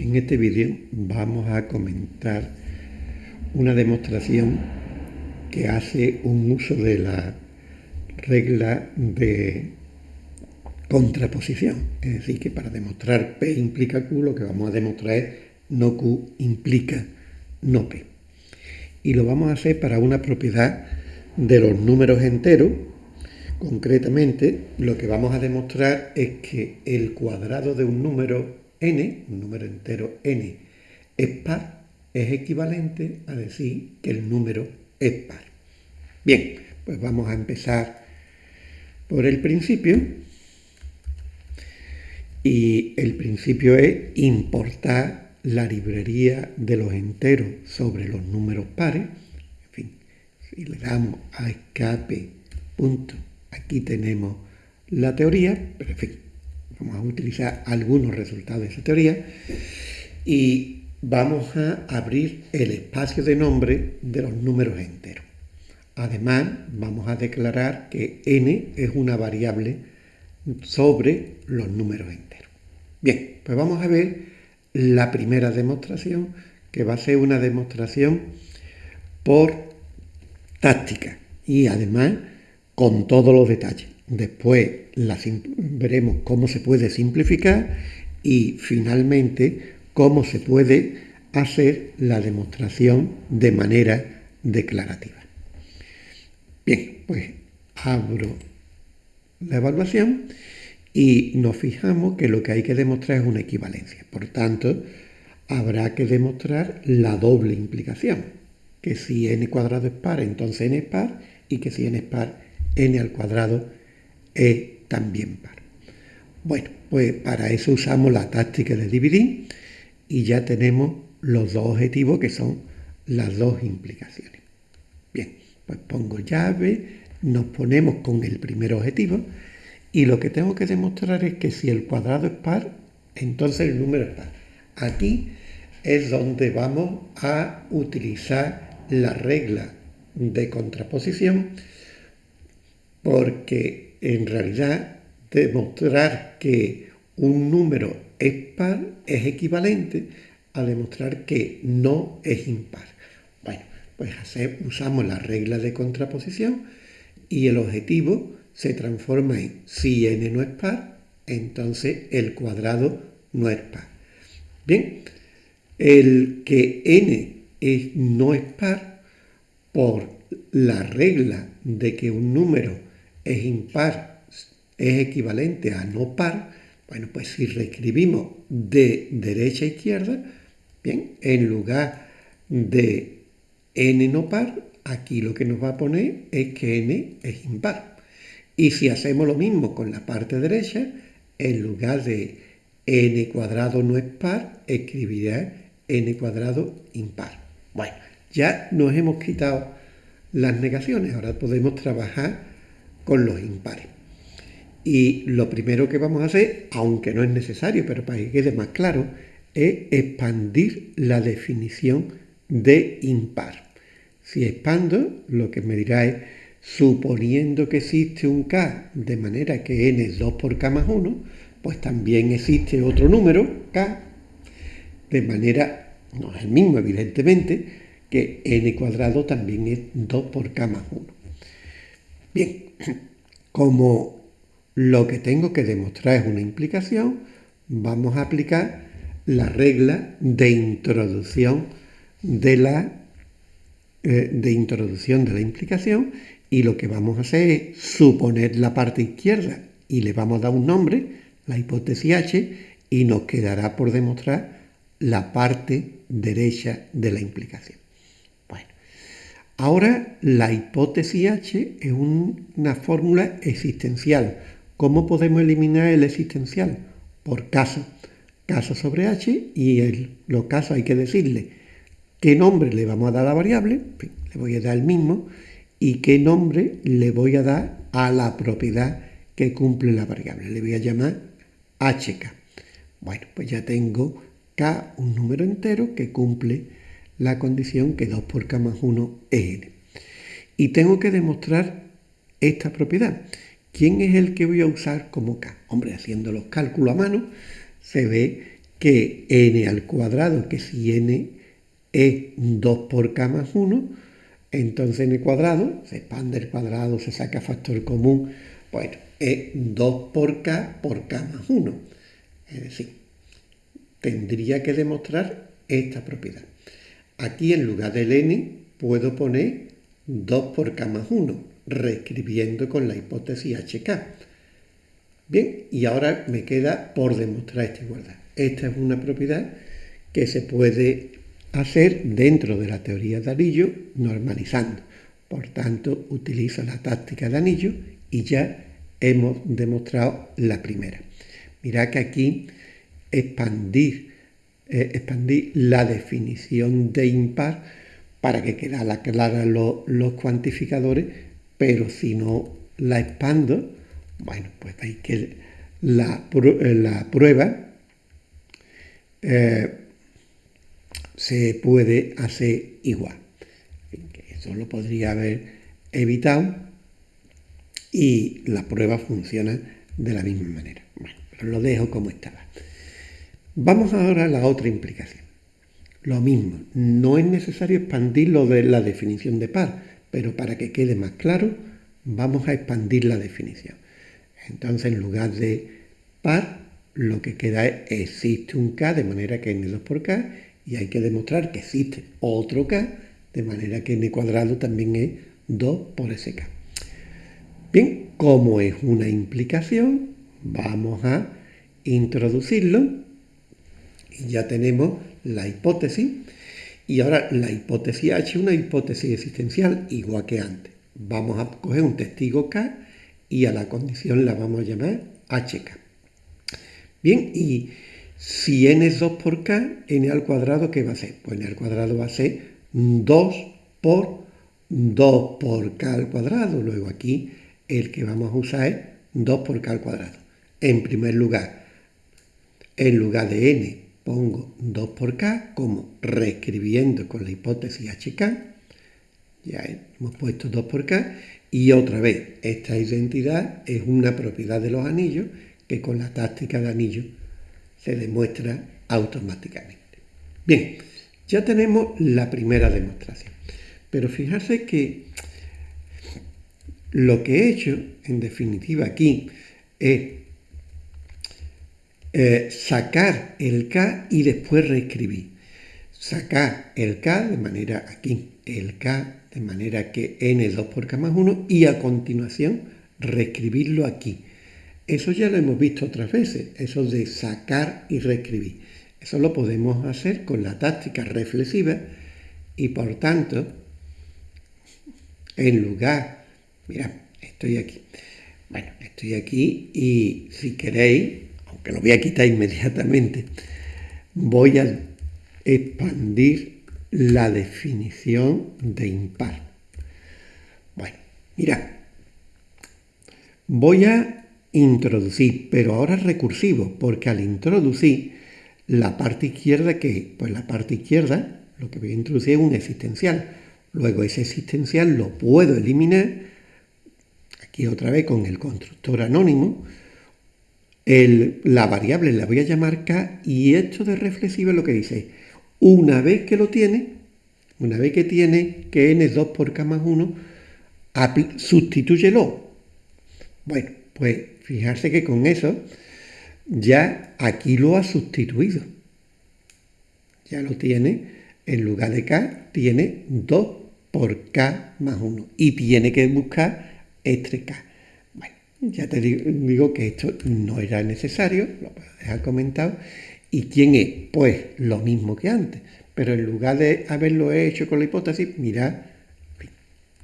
En este vídeo vamos a comentar una demostración que hace un uso de la regla de contraposición. Es decir, que para demostrar P implica Q, lo que vamos a demostrar es no Q implica no P. Y lo vamos a hacer para una propiedad de los números enteros. Concretamente, lo que vamos a demostrar es que el cuadrado de un número n, un número entero n, es par, es equivalente a decir que el número es par. Bien, pues vamos a empezar por el principio. Y el principio es importar la librería de los enteros sobre los números pares. En fin, si le damos a escape, punto, aquí tenemos la teoría, pero en fin, Vamos a utilizar algunos resultados de esa teoría y vamos a abrir el espacio de nombre de los números enteros. Además, vamos a declarar que n es una variable sobre los números enteros. Bien, pues vamos a ver la primera demostración, que va a ser una demostración por táctica y además con todos los detalles. Después veremos cómo se puede simplificar y finalmente cómo se puede hacer la demostración de manera declarativa. Bien, pues abro la evaluación y nos fijamos que lo que hay que demostrar es una equivalencia. Por tanto, habrá que demostrar la doble implicación, que si n cuadrado es par, entonces n es par, y que si n es par, n al cuadrado es también par. Bueno, pues para eso usamos la táctica de dividir y ya tenemos los dos objetivos que son las dos implicaciones. Bien, pues pongo llave, nos ponemos con el primer objetivo y lo que tengo que demostrar es que si el cuadrado es par, entonces el número es par. Aquí es donde vamos a utilizar la regla de contraposición porque en realidad demostrar que un número es par es equivalente a demostrar que no es impar. Bueno, pues usamos la regla de contraposición y el objetivo se transforma en si n no es par, entonces el cuadrado no es par. Bien, el que n no es par por la regla de que un número es impar, es equivalente a no par, bueno, pues si reescribimos de derecha a izquierda, bien, en lugar de n no par, aquí lo que nos va a poner es que n es impar. Y si hacemos lo mismo con la parte derecha, en lugar de n cuadrado no es par, escribirá n cuadrado impar. Bueno, ya nos hemos quitado las negaciones, ahora podemos trabajar con los impares. Y lo primero que vamos a hacer, aunque no es necesario, pero para que quede más claro, es expandir la definición de impar. Si expando, lo que me dirá es, suponiendo que existe un k de manera que n es 2 por k más 1, pues también existe otro número, k, de manera, no es el mismo evidentemente, que n cuadrado también es 2 por k más 1. Bien, como lo que tengo que demostrar es una implicación, vamos a aplicar la regla de introducción de la, eh, de introducción de la implicación y lo que vamos a hacer es suponer la parte izquierda y le vamos a dar un nombre, la hipótesis H, y nos quedará por demostrar la parte derecha de la implicación. Ahora, la hipótesis H es una fórmula existencial. ¿Cómo podemos eliminar el existencial? Por caso. Caso sobre H y en los casos hay que decirle qué nombre le vamos a dar a la variable, le voy a dar el mismo, y qué nombre le voy a dar a la propiedad que cumple la variable. Le voy a llamar HK. Bueno, pues ya tengo K, un número entero que cumple la condición que 2 por k más 1 es n. Y tengo que demostrar esta propiedad. ¿Quién es el que voy a usar como k? Hombre, haciendo los cálculos a mano, se ve que n al cuadrado, que si n es 2 por k más 1, entonces n cuadrado, se expande el cuadrado, se saca factor común, bueno, es 2 por k por k más 1. Es decir, tendría que demostrar esta propiedad. Aquí en lugar del n puedo poner 2 por k más 1, reescribiendo con la hipótesis hk. Bien, y ahora me queda por demostrar esta igualdad. Esta es una propiedad que se puede hacer dentro de la teoría de anillo normalizando. Por tanto, utilizo la táctica de anillo y ya hemos demostrado la primera. Mirad que aquí expandir, eh, expandir la definición de impar para que queden claras los cuantificadores, pero si no la expando, bueno, pues veis que la, eh, prueba eh, se puede hacer igual. Eso lo podría haber evitado y la prueba funciona de la misma manera. Bueno, pero lo dejo como estaba. Vamos ahora a la otra implicación. Lo mismo, no es necesario expandir lo de la definición de par, pero para que quede más claro, vamos a expandir la definición. Entonces, en lugar de par, lo que queda es existe un k de manera que n2 por k y hay que demostrar que existe otro k de manera que n cuadrado también es 2 por ese k. Bien, como es una implicación, vamos a introducirlo ya tenemos la hipótesis y ahora la hipótesis H es una hipótesis existencial igual que antes. Vamos a coger un testigo K y a la condición la vamos a llamar HK. Bien, y si n es 2 por k, n al cuadrado, ¿qué va a ser? Pues n al cuadrado va a ser 2 por 2 por k al cuadrado. Luego aquí el que vamos a usar es 2 por k al cuadrado. En primer lugar, en lugar de n pongo 2 por k como reescribiendo con la hipótesis hk. Ya hemos puesto 2 por k. Y otra vez, esta identidad es una propiedad de los anillos que con la táctica de anillo se demuestra automáticamente. Bien, ya tenemos la primera demostración. Pero fijarse que lo que he hecho, en definitiva, aquí es eh, sacar el K y después reescribir. Sacar el K de manera aquí, el K de manera que n es 2 por K más 1 y a continuación reescribirlo aquí. Eso ya lo hemos visto otras veces, eso de sacar y reescribir. Eso lo podemos hacer con la táctica reflexiva y por tanto, en lugar, mira, estoy aquí. Bueno, estoy aquí y si queréis, aunque lo voy a quitar inmediatamente, voy a expandir la definición de impar. Bueno, mira, voy a introducir, pero ahora recursivo, porque al introducir la parte izquierda, que Pues la parte izquierda, lo que voy a introducir es un existencial. Luego ese existencial lo puedo eliminar, aquí otra vez con el constructor anónimo, la variable la voy a llamar k y esto de reflexivo es lo que dice, una vez que lo tiene, una vez que tiene que n es 2 por k más 1, sustitúyelo. Bueno, pues fijarse que con eso ya aquí lo ha sustituido. Ya lo tiene, en lugar de k, tiene 2 por k más 1. Y tiene que buscar este k. Ya te digo, que esto no era necesario, lo dejar comentado. ¿Y quién es? Pues lo mismo que antes. Pero en lugar de haberlo hecho con la hipótesis, mirad,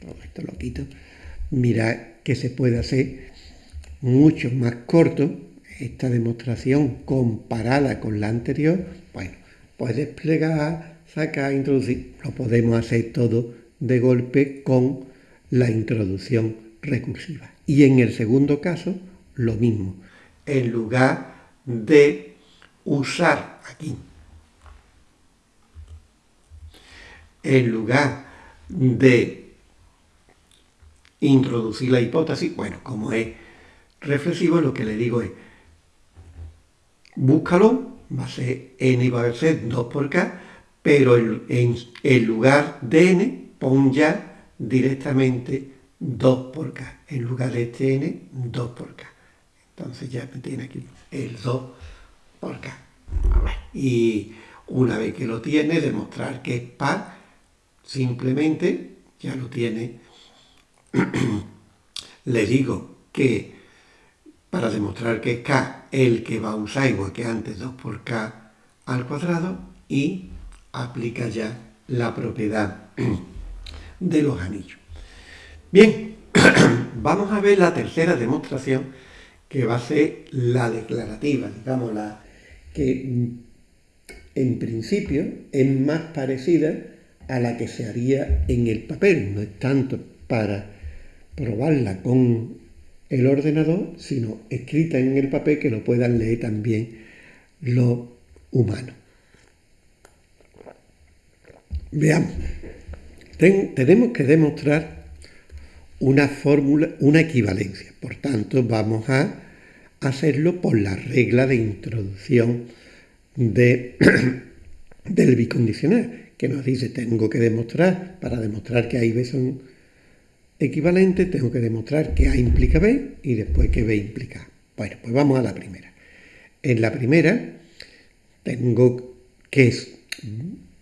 todo esto lo quito, mirad que se puede hacer mucho más corto, esta demostración comparada con la anterior, bueno, pues desplegar, sacar, introducir, lo podemos hacer todo de golpe con la introducción recursiva. Y en el segundo caso, lo mismo. En lugar de usar aquí, en lugar de introducir la hipótesis, bueno, como es reflexivo, lo que le digo es, búscalo, va a ser n va a ser 2 por k, pero en, en lugar de n pon ya directamente 2 por k. En lugar de este n, 2 por k. Entonces ya me tiene aquí el 2 por k. Y una vez que lo tiene, demostrar que es par, simplemente ya lo tiene. Le digo que para demostrar que es k el que va a usar igual que antes 2 por k al cuadrado y aplica ya la propiedad de los anillos. Bien, vamos a ver la tercera demostración que va a ser la declarativa, digamos, que en principio es más parecida a la que se haría en el papel, no es tanto para probarla con el ordenador, sino escrita en el papel que lo puedan leer también los humanos. Veamos, tenemos que demostrar una fórmula, una equivalencia, por tanto vamos a hacerlo por la regla de introducción de, del bicondicional, que nos dice tengo que demostrar, para demostrar que A y B son equivalentes, tengo que demostrar que A implica B y después que B implica A. Bueno, pues vamos a la primera. En la primera tengo que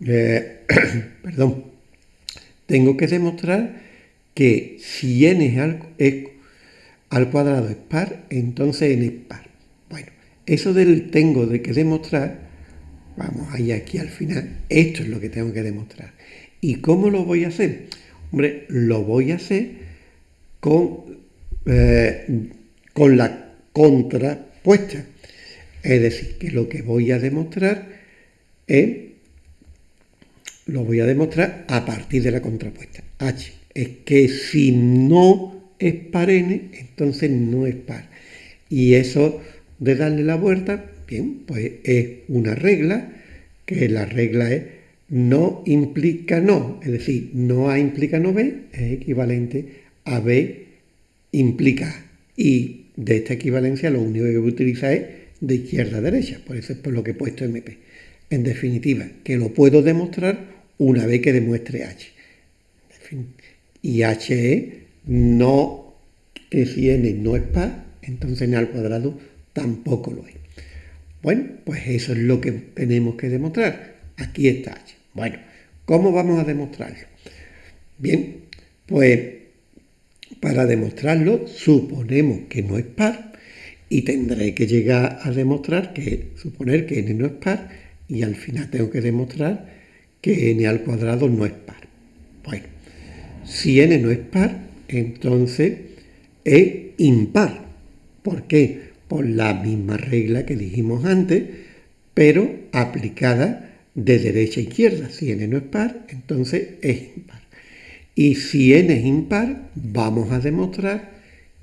eh, perdón, tengo que demostrar que si n es al, cuadrado es par, entonces n es par. Bueno, eso del tengo de que demostrar, vamos ahí aquí al final, esto es lo que tengo que demostrar. ¿Y cómo lo voy a hacer? Hombre, lo voy a hacer con, eh, con la contrapuesta. Es decir, que lo que voy a demostrar es, lo voy a demostrar a partir de la contrapuesta. H es que si no es par n, entonces no es par. Y eso de darle la vuelta, bien, pues es una regla, que la regla es no implica no, es decir, no A implica no B, es equivalente a B implica A. Y de esta equivalencia lo único que voy a utilizar es de izquierda a derecha, por eso es por lo que he puesto MP. En definitiva, que lo puedo demostrar una vez que demuestre H. Y H es no, que si N no es par, entonces N al cuadrado tampoco lo es. Bueno, pues eso es lo que tenemos que demostrar. Aquí está H. Bueno, ¿cómo vamos a demostrarlo? Bien, pues para demostrarlo suponemos que no es par y tendré que llegar a demostrar que, suponer que n no es par y al final tengo que demostrar que n al cuadrado no es par. Bueno, si n no es par, entonces es impar. ¿Por qué? Por la misma regla que dijimos antes, pero aplicada de derecha a izquierda. Si n no es par, entonces es impar. Y si n es impar, vamos a demostrar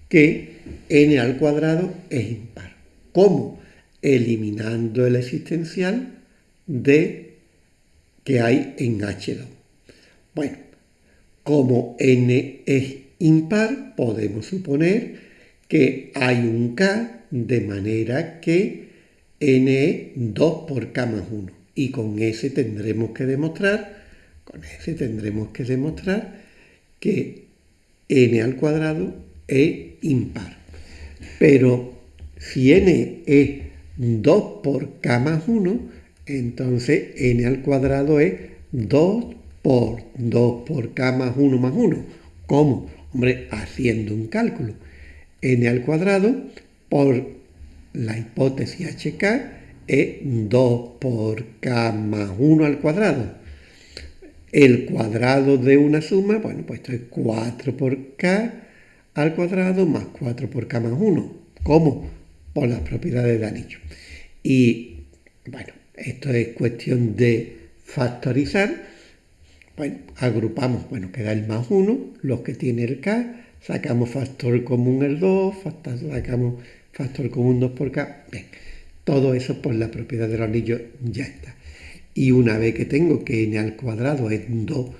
que n al cuadrado es impar. ¿Cómo? Eliminando el existencial de que hay en H2. Bueno, como n es impar, podemos suponer que hay un k de manera que n es 2 por k más 1 y con ese tendremos que demostrar, con ese tendremos que demostrar que n al cuadrado es impar. Pero si n es 2 por k más 1, entonces n al cuadrado es 2 por 2 por k más 1 más 1. ¿Cómo? Hombre, haciendo un cálculo. n al cuadrado por la hipótesis hk es 2 por k más 1 al cuadrado. El cuadrado de una suma, bueno, pues esto es 4 por k al cuadrado más 4 por k más 1. ¿Cómo? Por las propiedades de anillo. Y, bueno, esto es cuestión de factorizar. Bueno, agrupamos, bueno, queda el más 1, los que tiene el k, sacamos factor común el 2, sacamos factor común 2 por k. Bien. Todo eso por la propiedad del anillo ya está. Y una vez que tengo que n al cuadrado es 2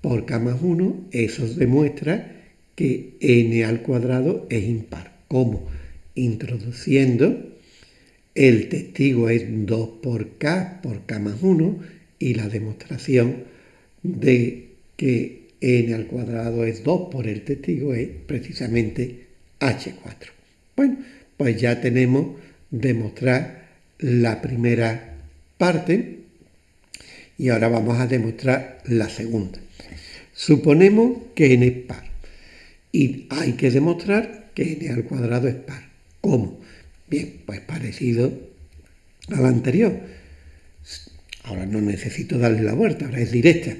por k más 1, eso demuestra que n al cuadrado es impar. ¿Cómo? Introduciendo el testigo es 2 por K por K más 1 y la demostración de que n al cuadrado es 2 por el testigo es precisamente H4. Bueno, pues ya tenemos demostrar la primera parte y ahora vamos a demostrar la segunda. Suponemos que n es par y hay que demostrar que n al cuadrado es par. ¿Cómo? Bien, pues parecido al anterior. Ahora no necesito darle la vuelta, ahora es directa.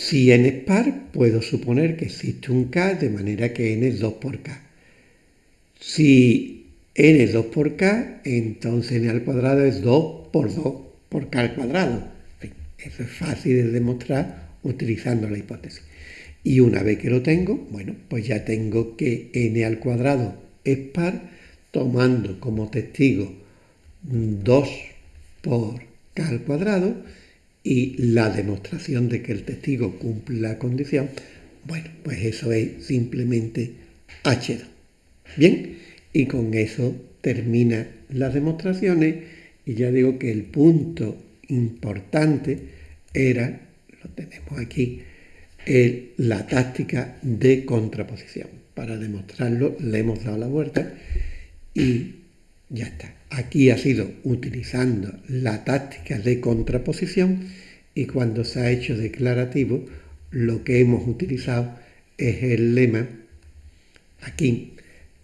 Si n es par, puedo suponer que existe un k de manera que n es 2 por k. Si n es 2 por k, entonces n al cuadrado es 2 por 2 por k al cuadrado. eso es fácil de demostrar utilizando la hipótesis. Y una vez que lo tengo, bueno, pues ya tengo que n al cuadrado es par tomando como testigo 2 por k al cuadrado y la demostración de que el testigo cumple la condición, bueno, pues eso es simplemente H2. Bien, y con eso termina las demostraciones y ya digo que el punto importante era, lo tenemos aquí, la táctica de contraposición. Para demostrarlo le hemos dado la vuelta y ya está. Aquí ha sido utilizando la táctica de contraposición y cuando se ha hecho declarativo, lo que hemos utilizado es el lema aquí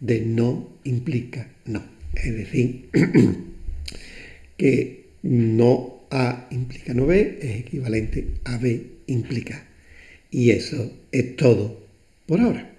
de no implica no. Es decir, que no A implica no B es equivalente a B implica. Y eso es todo por ahora.